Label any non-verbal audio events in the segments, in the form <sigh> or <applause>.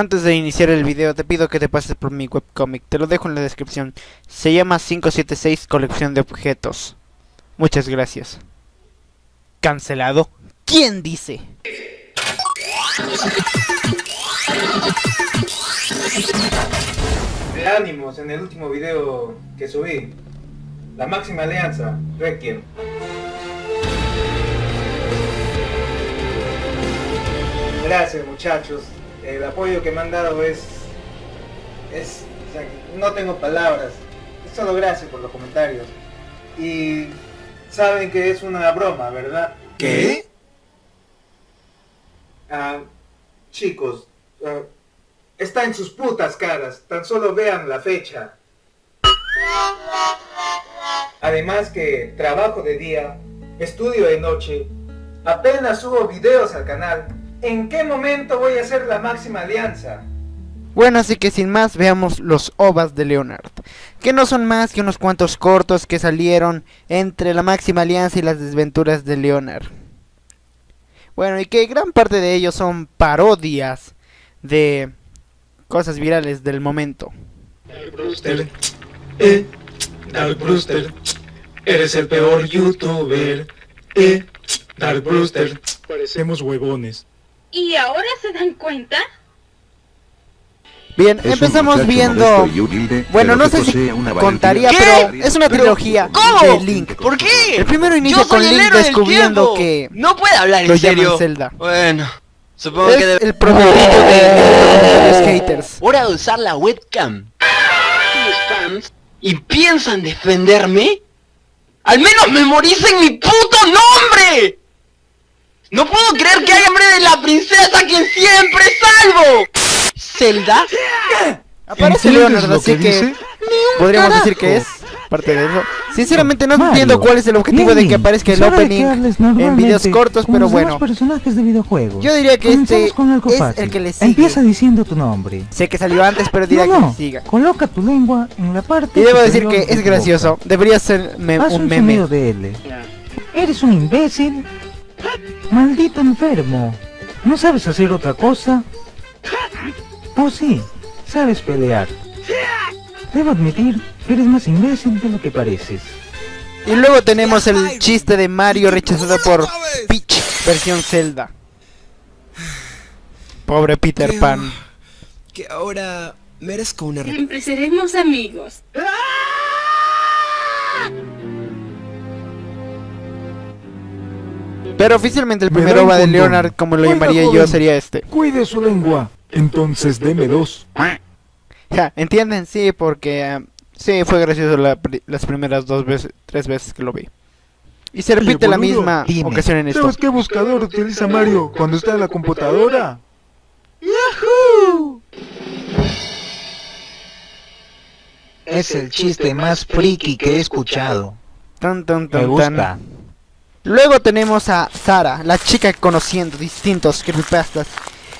Antes de iniciar el video te pido que te pases por mi webcomic, te lo dejo en la descripción. Se llama 576 Colección de Objetos. Muchas gracias. ¿Cancelado? ¿Quién dice? De ánimos en el último video que subí. La máxima alianza, Requiem. Gracias muchachos. El apoyo que me han dado es... Es... o sea, no tengo palabras. Es solo gracias por los comentarios. Y... Saben que es una broma, ¿verdad? ¿Qué? Ah, chicos, ah, está en sus putas caras, tan solo vean la fecha. Además que trabajo de día, estudio de noche, apenas subo videos al canal. ¿En qué momento voy a hacer la máxima alianza? Bueno, así que sin más veamos los ovas de Leonard, que no son más que unos cuantos cortos que salieron entre la máxima alianza y las desventuras de Leonard. Bueno, y que gran parte de ellos son parodias de cosas virales del momento. Dark Brewster, eh, Dark Brewster, eres el peor youtuber, eh, Dark Brewster, parecemos huevones. ¿Y ahora se dan cuenta? Bien, Es empezamos viendo... humilde, Bueno, pero no sé si contaría, valentía pero es una trilogía ¿Cómo? de Link. ¿Por qué? El primero inicia con el Link descubriendo que No puede hablar lo en llaman serio. Zelda. Bueno, supongo es que debe... el prototipo de los haters. Hora de usar la webcam. Fans y piensan defenderme. ¡Al menos memoricen mi puto nombre! No puedo creer que hay hambre de la princesa quien siempre salvo. ¿Zelda? Aparece ¿Entiendes Leonard, así que podríamos decir que es parte de eso. Sinceramente no Mario, entiendo cuál es el objetivo de que aparezca el opening en videos cortos, pero bueno. personajes de videojuegos. Yo diría que este con algo es fácil. el que le sigue. Empieza diciendo tu nombre. Sé que salió antes, pero diría no, que no, siga. coloca tu lengua en la parte Y debo decir que de es gracioso. boca. Debería ser me- Haz un un meme. de L. ¿Eres un imbécil? Maldito enfermo. ¿No sabes hacer otra cosa? Oh sí, sabes pelear. Debo admitir que eres más imbécil de lo que pareces. Y luego tenemos el chiste de Mario rechazado por Peach versión Zelda. Pobre Peter Pan. Que ahora merezco una... Siempre seremos amigos. Pero oficialmente el Me primer ova de. Leonard, como lo llamaría yo, sería este. Cuide su lengua. Entonces deme dos. Ja, ¿Entienden? Sí, porque ah, sí fue gracioso la las primeras dos veces, tres veces que lo vi. Y se repite la boludo, misma dime, ocasión en esto. ¿Sabes qué buscador utiliza Mario cuando está en la computadora? Es el chiste más friki que he escuchado. Tan, tan, Me tan, gusta. tan. Luego tenemos a Sara, la chica conociendo distintos creepypastas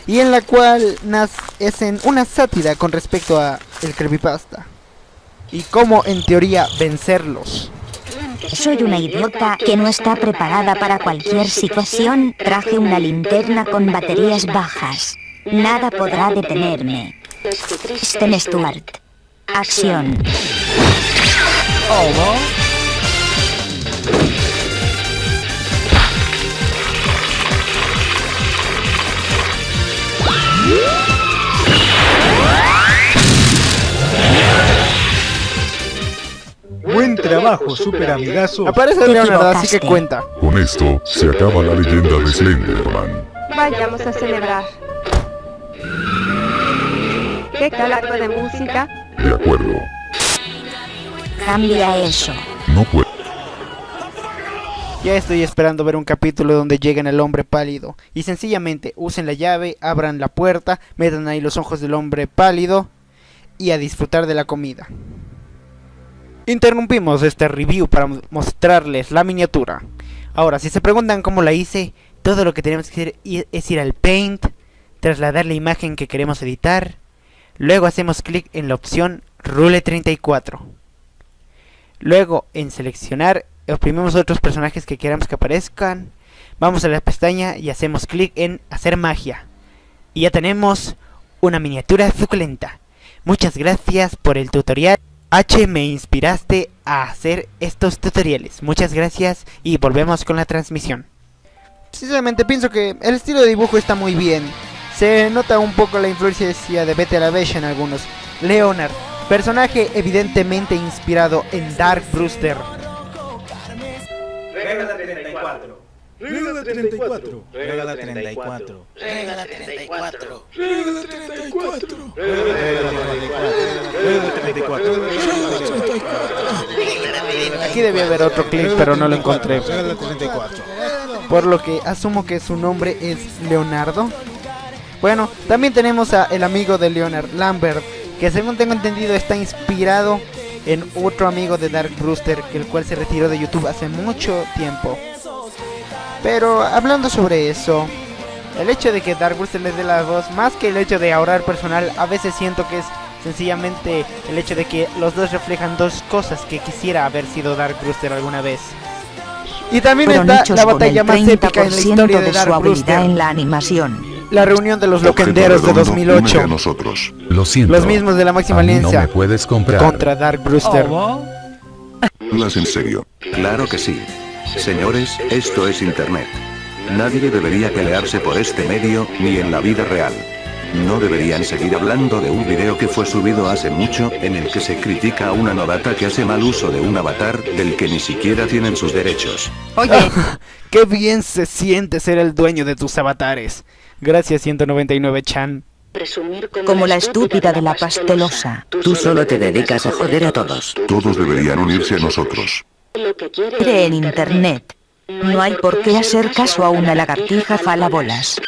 y en la cual nas es en una sátira con respecto a el creepypasta y cómo en teoría vencerlos. Soy una idiota que no está preparada para cualquier situación. Traje una linterna con baterías bajas. Nada podrá detenerme. Sten Stewart. Acción. Buen trabajo, super amigazo. Aparece Leonardo, así que cuenta. Con esto se acaba la leyenda de Slenderman. Vayamos a celebrar. ¿Qué tal algo de música? De acuerdo. Cambia eso. No puedo. Ya estoy esperando ver un capítulo donde lleguen el hombre pálido y sencillamente usen la llave, abran la puerta, metan ahí los ojos del hombre pálido y a disfrutar de la comida. Interrumpimos este review para mo- mostrarles la miniatura. Ahora, si se preguntan cómo la hice, todo lo que tenemos que hacer es ir al Paint, trasladar la imagen que queremos editar, luego hacemos clic en la opción Rule 34. Luego en seleccionar oprimimos otros personajes que queramos que aparezcan. Vamos a la pestaña y hacemos clic en hacer magia. Y ya tenemos una miniatura suculenta. Muchas gracias por el tutorial. H, me inspiraste a hacer estos tutoriales. Muchas gracias y volvemos con la transmisión. Sinceramente pienso que el estilo de dibujo está muy bien. Se nota un poco la influencia de Betty la en algunos. Leonard, personaje evidentemente inspirado en Dark Brewster. Regla 34. Regla 34. Regala 34. Regala 34. Regla 34. Regala 34. Aquí debía haber otro clip, pero no lo encontré. Regala 34. Por lo que asumo que su nombre es Leonardo. Bueno, también tenemos a el amigo de Leonard, Lambert, que según tengo entendido está inspirado en otro amigo de Dark Brewster, que el cual se retiró de YouTube hace mucho tiempo. Pero hablando sobre eso, el hecho de que Dark Brewster le dé la voz, más que el hecho de ahorrar personal, a veces siento que es sencillamente el hecho de que los dos reflejan dos cosas que quisiera haber sido Dark Brewster alguna vez. Y también Fueron está la batalla más épica en la 30% historia de de su Dark habilidad Brewster. en la animación. La reunión de los loquenderos de redondo, únete 2008. a nosotros. Lo siento. Los mismos de la máxima alianza No me puedes comprar. contra Dark Brewster. Hablas en serio. Claro que sí. Señores, esto es Internet. Nadie debería pelearse por este medio, ni en la vida real. No deberían seguir hablando de un video que fue subido hace mucho, en el que se critica a una novata que hace mal uso de un avatar, del que ni siquiera tienen sus derechos. Oye, <laughs> Qué bien se siente ser el dueño de tus avatares. Gracias 199 Chan. como la estúpida de la pastelosa. Tú solo te dedicas a joder a todos. Todos deberían unirse a nosotros. Cree en internet. No hay por qué hacer caso a una lagartija falabolas.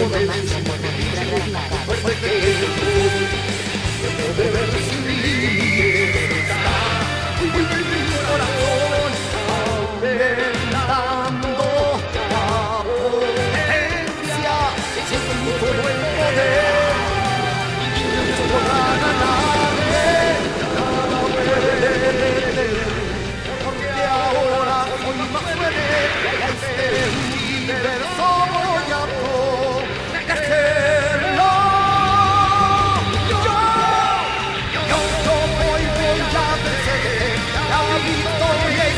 momento máximo de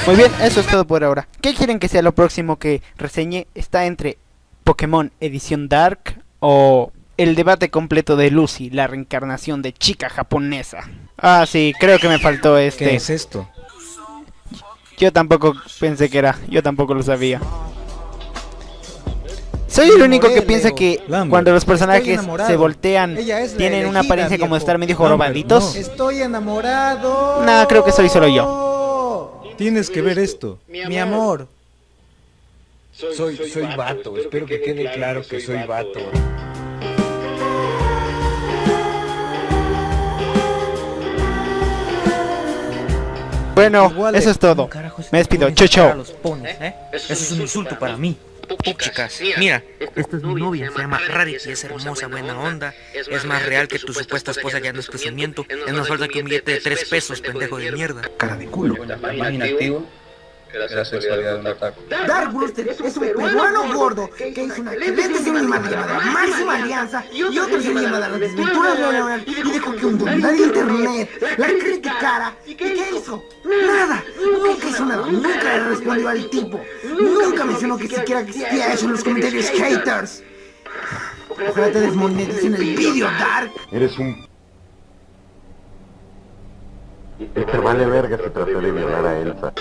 Muy bien, eso es todo por ahora. ¿Qué quieren que sea lo próximo que reseñe? Está entre Pokémon Edición Dark o el debate completo de Lucy, la reencarnación de chica japonesa. Ah, sí, creo que me faltó este. ¿Qué es esto? Yo tampoco pensé que era, yo tampoco lo sabía. Soy el único que piensa que Lambert, cuando los personajes se voltean tienen una apariencia como viejo. estar medio jorobaditos. no. Estoy enamorado. Nah, creo que soy solo yo. Tienes que ver esto. Mi amor. Soy, soy vato, espero que quede claro que soy vato. Bueno, Igual eso de- es todo. Me despido. Chau, chau. ¿eh? Eso es un insulto para mí. Chicas, mira, esta es mi novia, se llama Rarity, es hermosa, buena onda, es más real que tu supuesta esposa ya no es presumimiento, es más falta que un billete de tres pesos, pendejo de mierda. Cara de culo. Inactivo. La sexualidad de un ataque. Dark Brewster es un peruano gordo que hizo una excelente serie llamada Máxima Alianza y otra serie llamada Las Desventuras de Leonard y dejó que de internet la criticara. ¿Y qué hizo? Nada, nunca hizo nada, nunca le respondió al tipo, nunca mencionó que siquiera existía eso en los comentarios haters. Ojalá te desmoneticen el vídeo, Dark. Eres un... Te vale verga si traté de violar a Elsa.